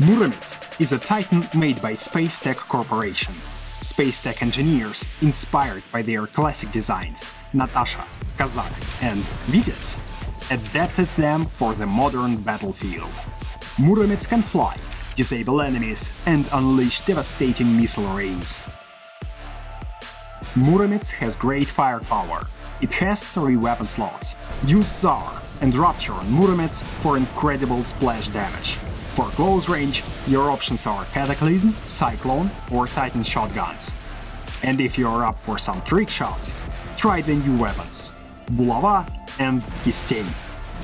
Muromets is a Titan made by Space Tech Corporation. Space Tech engineers, inspired by their classic designs, Natasha, Kazak and Vitez, adapted them for the modern battlefield. Muromets can fly, disable enemies and unleash devastating missile rains. Muromets has great firepower. It has three weapon slots. Use Tsar and rupture on Muromets for incredible splash damage. For close range, your options are Cataclysm, Cyclone or Titan shotguns. And if you're up for some trick shots, try the new weapons – Bulava and Disdain.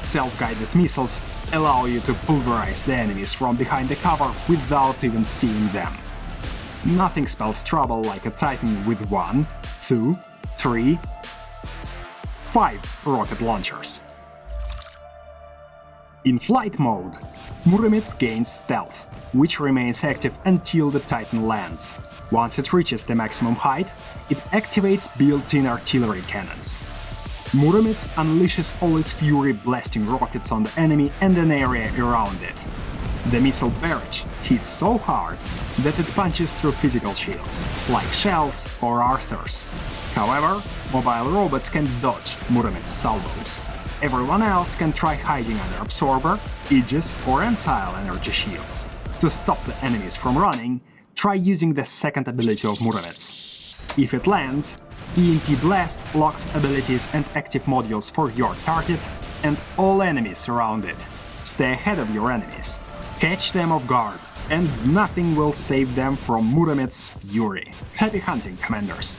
Self-guided missiles allow you to pulverize the enemies from behind the cover without even seeing them. Nothing spells trouble like a Titan with one, two, three, five rocket launchers. In flight mode, Muromets gains stealth, which remains active until the Titan lands. Once it reaches the maximum height, it activates built-in artillery cannons. Muromets unleashes all its fury blasting rockets on the enemy and an area around it. The missile barrage hits so hard that it punches through physical shields, like shells or Arthurs. However, mobile robots can dodge Muromets' salvos. Everyone else can try hiding under Absorber, Aegis or Ancile energy shields. To stop the enemies from running, try using the second ability of Muromets. If it lands, EMP Blast locks abilities and active modules for your target and all enemies around it. Stay ahead of your enemies, catch them off guard, and nothing will save them from Muromets' fury. Happy hunting, Commanders!